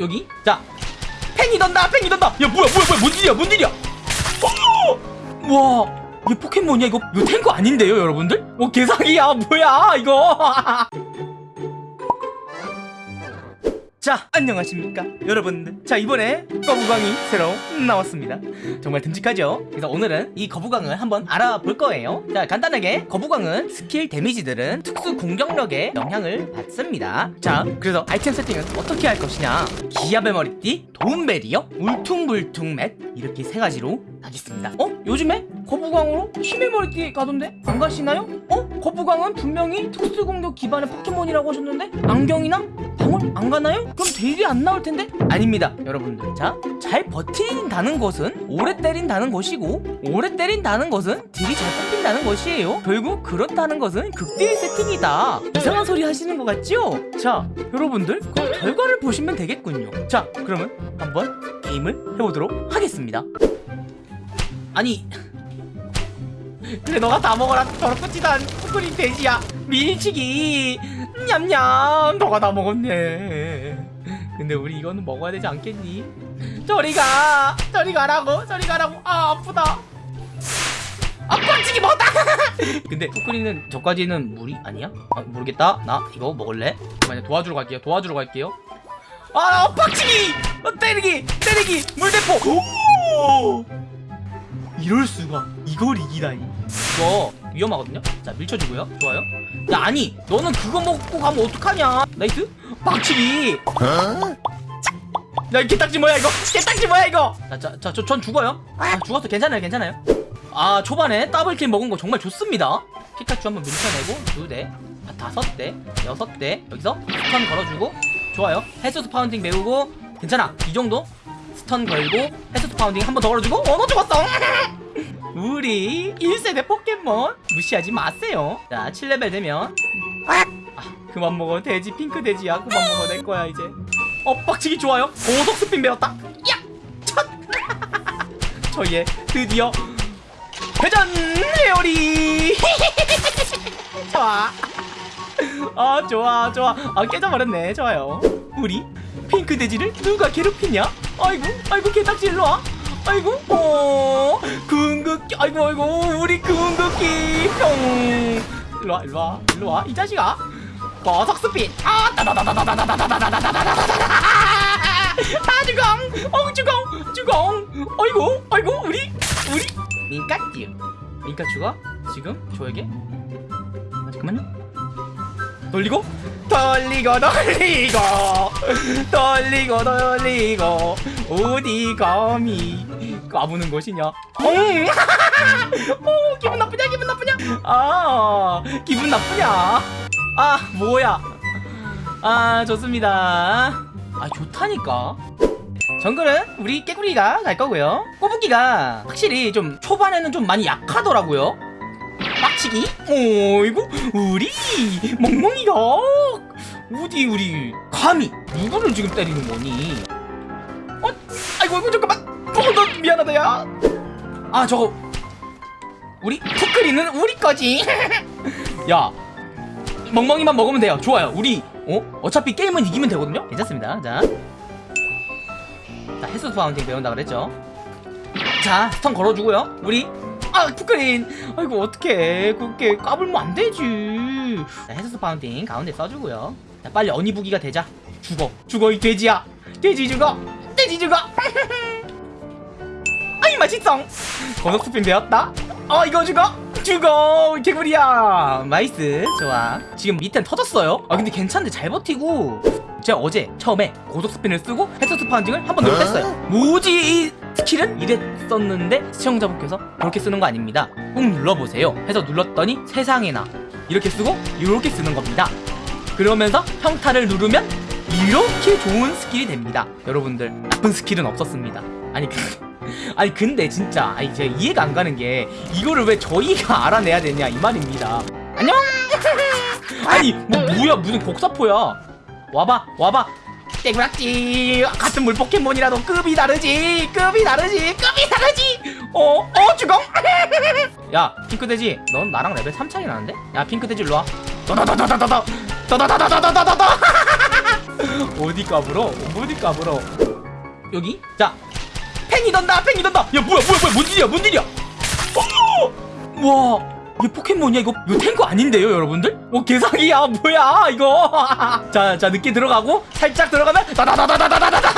여기? 자 팽이 돈다 팽이 돈다. 야 뭐야 뭐야 뭐야 뭔 일이야 뭔 일이야? 어! 와 이게 포켓몬이야? 이거 이거 탱커 아닌데요 여러분들? 어 개사기야 뭐야 이거? 자 안녕하십니까 여러분들 자 이번에 거북왕이 새로 나왔습니다. 정말 듬직하죠? 그래서 오늘은 이 거북왕을 한번 알아볼 거예요. 자 간단하게 거북왕은 스킬 데미지들은 특수 공격력에 영향을 받습니다. 자 그래서 아이템 세팅은 어떻게 할 것이냐? 기합의 머리띠, 도움배리어, 울퉁불퉁멧? 이렇게 세 가지로 하겠습니다. 어? 요즘에 거북왕으로 힘의 머리띠 가던데? 안 가시나요? 어? 거북왕은 분명히 특수공격 기반의 포켓몬이라고 하셨는데? 안경이나? 병원 안 가나요? 그럼 대일이 안 나올 텐데? 아닙니다 여러분들. 자 잘 버틴다는 것은 오래 때린다는 것이고 오래 때린다는 것은 딜이 잘 뽑힌다는 것이에요. 결국 그렇다는 것은 극딜 세팅이다. 이상한 소리 하시는 것 같지요? 자 여러분들 그럼 결과를 보시면 되겠군요. 자 그러면 한번 게임을 해보도록 하겠습니다. 아니 그래 너가 다 먹어라. 더럽고 지단 푸크린 돼지야. 밀치기. 냠냠냠. 너가 다 먹었네. 근데 우리 이거는 먹어야 되지 않겠니? 저리가. 저리 가라고. 저리 가라고. 아 아프다. 아 뻔치기 먹었다. 근데 푸크리는 저까지는 물이 아니야? 아, 모르겠다. 나 이거 먹을래? 잠깐만요. 도와주러 갈게요. 도와주러 갈게요. 아 어, 빡치기! 어, 때리기! 때리기! 물대포! 오! 이럴 수가. 이걸 이기다니. 이거 위험하거든요? 자 밀쳐주고요. 좋아요. 야 아니 너는 그거 먹고 가면 어떡하냐? nice 박치기. 야 개딱지 뭐야 이거? 개딱지 뭐야 이거? 자자저전 죽어요. 아, 죽었어. 괜찮아요 괜찮아요. 아 초반에 double kill 먹은 거 정말 좋습니다. 피카츄 한번 밀쳐내고 두대 아, 다섯 대 여섯 대 여기서 stun 걸어주고 좋아요. 해수스파우팅 메우고 괜찮아. 이 정도? stun 걸고 해수스파우팅 한 번 더 걸어주고 어 너 죽었어. 우리 1세대 포켓몬 무시하지 마세요. 자 7레벨 되면. 아, 그만 먹어. 돼지 핑크 돼지야. 그만 먹어 내 거야 이제. 어 박치기 좋아요. 고속 스핀 배웠다. 야! 첫! 저얘 드디어 회전 회오리! 좋아. 아 좋아 좋아. 아 깨져버렸네. 좋아요. 우리 핑크 돼지를 누가 괴롭히냐? 아이고 아이고 개딱지 일로와. 아이고 어 궁극기 아이고 아이고 우리 궁극기 형 일로와 일로와 일로와 이 자식아 버석 스핀 아 주공 어 주공 주공 아이고 아이고 우리 우리 민까쥬 민까 죽어 지금 저에게 잠깐만요 돌리고? 돌리고 돌리고. 돌리고 돌리고. 어디 감히 까부는 것이냐? 음. 오 기분 나쁘냐 기분 나쁘냐? 아 기분 나쁘냐? 아 뭐야? 아 좋습니다. 아 좋다니까. 정글은 우리 깨구리가 갈 거고요. 꼬부기가 확실히 좀 초반에는 좀 많이 약하더라고요. 빡 치기? 어이구 우리 멍멍이가 어디 우리 감히 누구를 지금 때리는 거니 어? 아이고 아이고 잠깐만 어, 너 미안하다 야아 저거 우리 푸크리는 우리 거지 야 멍멍이만 먹으면 돼요 좋아요 우리 어? 어차피 게임은 이기면 되거든요 괜찮습니다 자 자, 헬스 파운딩 배운다 그랬죠? 자, stun 걸어주고요. 우리 아, 푸크린. 아이고 어떡해. 그렇게 까불면 안 되지. 자, 해수스파우팅 가운데 써주고요. 자, 빨리 어니부기가 되자. 죽어. 죽어 이 돼지야. 돼지 죽어. 돼지 죽어. 아이 맛있어. 고속 스핀 배웠다. 어 이거 죽어. 죽어 개구리야. nice. 좋아. 지금 밑엔 터졌어요. 아 근데 괜찮은데 잘 버티고. 제가 어제 처음에 고속 스핀을 쓰고 해수스파우팅을 한번더 뺐어요 뭐지 이 스킬은? 이랬었는데 시청자분께서 그렇게 쓰는 거 아닙니다. 꾹 눌러보세요. 해서 눌렀더니 세상에나 이렇게 쓰고 이렇게 쓰는 겁니다. 그러면서 평타를 누르면 이렇게 좋은 스킬이 됩니다. 여러분들 나쁜 스킬은 없었습니다. 아니 그 아니 근데 진짜 아니 제가 이해가 안 가는 게 이거를 왜 저희가 알아내야 되냐 이 말입니다. 안녕! 아니 뭐 뭐야 무슨 복사포야? 와봐 와봐 개구락지 같은 물 포켓몬이라도 급이 다르지 급이 다르지 급이 다르지 어? 어 죽어? 야 핑크돼지 넌 나랑 레벨 3 차이 나는데? 야 핑크돼지 일로와 더더더더더더 더 더더더더더더 어디 까불어? 어디 까불어? 여기? 자, 팽이 돈다, 팽이 돈다. 야, 뭐야, 뭐야, 뭐야, 뭔 일이야, 뭔 일이야? 어! 와, 이게 포켓몬이야 이거? 이거 탱커 아닌데요, 여러분들? 어, 개사기야, 뭐야, 이거? 자, 자, 늦게 들어가고 살짝 들어가면 다다다다다다다다.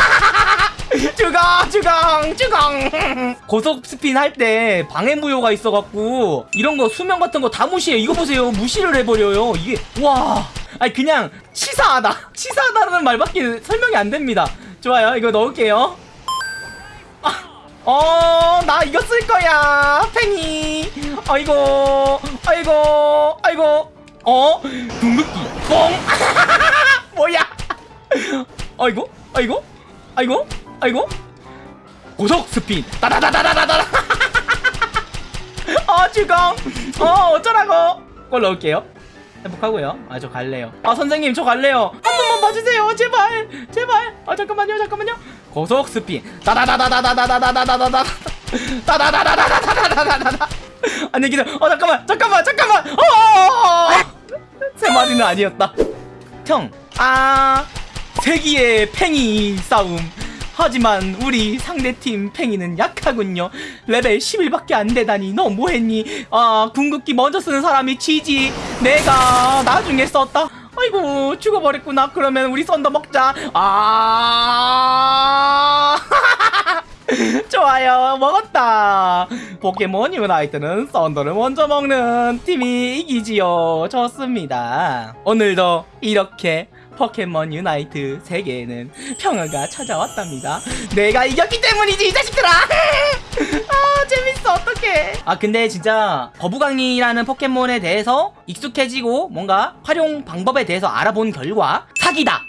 주강, 주강, 주강. 고속 스핀 할 때 방해 무효가 있어갖고 이런 거 수명 같은 거 다 무시해. 이거 보세요, 무시를 해버려요. 이게 와. 아니 그냥 치사하다 치사하다는 말밖에 설명이 안 됩니다 좋아요 이거 넣을게요 어, 나 이거 쓸 거야. 팽이. 아이고, 아이고, 아이고. 어, 궁극기. 뻥. 뭐야? 아이고, 아이고, 아이고, 아이고. 고속 스핀. 따다다다다다다. 어, 주공. 어, 어쩌라고. 꼴 넣을게요. 행복하고요. 아, 저 갈래요. 아, 선생님, 저 갈래요. 한 번만 봐주세요. 제발. 제발. 아, 잠깐만요. 잠깐만요. 고속 스핀. 따다다다다다다다다다다다. 따다다다다다다다다다. 안녕히 계세요. 어, 잠깐만. 잠깐만. 잠깐만. 어! 세 마리는 아니었다. 형. 아. 세기의 팽이 싸움. 하지만 우리 상대팀 팽이는 약하군요 레벨 11밖에 안 되다니 너 뭐했니 아 궁극기 먼저 쓰는 사람이 지지 내가 나중에 썼다 아이고 죽어버렸구나. 그러면 우리 썬더 먹자. 아. 좋아요. 먹었다. 포켓몬 유나이트는 썬더를 먼저 먹는 팀이 이기지요. 좋습니다. 오늘도 이렇게 포켓몬 유나이트 세계에는 평화가 찾아왔답니다. 내가 이겼기 때문이지 이 자식들아! 아 재밌어 어떡해. 아 근데 진짜 거북왕이라는 포켓몬에 대해서 익숙해지고 뭔가 활용 방법에 대해서 알아본 결과 사기다!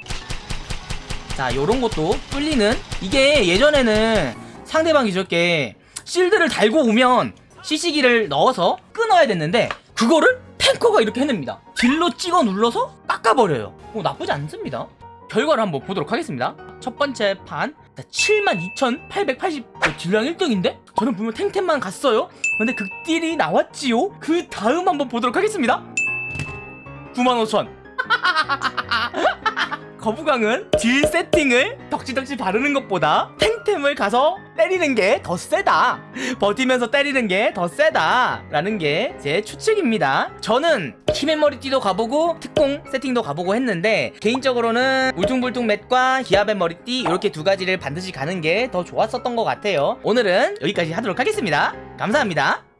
자 요런 것도 뚫리는 이게 예전에는 상대방이 저렇게 실드를 달고 오면 CC기를 넣어서 끊어야 됐는데 그거를 탱커가 이렇게 해냅니다. 딜로 찍어 눌러서 깎아버려요. 어, 나쁘지 않습니다. 결과를 한번 보도록 하겠습니다. 첫 번째 판. 72,880 어, 딜량 1등인데? 저는 분명 탱템만 갔어요. 근데 극딜이 나왔지요? 그 다음 한번 보도록 하겠습니다. 95,000 거부강은 딜 세팅을 덕지덕지 바르는 것보다 탱 템을 가서 때리는 게 더 세다. 버티면서 때리는 게 더 세다. 라는 게 제 추측입니다. 저는 키맨 머리띠도 가보고 특공 세팅도 가보고 했는데 개인적으로는 울퉁불퉁 맷과 기아벤 머리띠 이렇게 두 가지를 반드시 가는 게 더 좋았었던 것 같아요. 오늘은 여기까지 하도록 하겠습니다. 감사합니다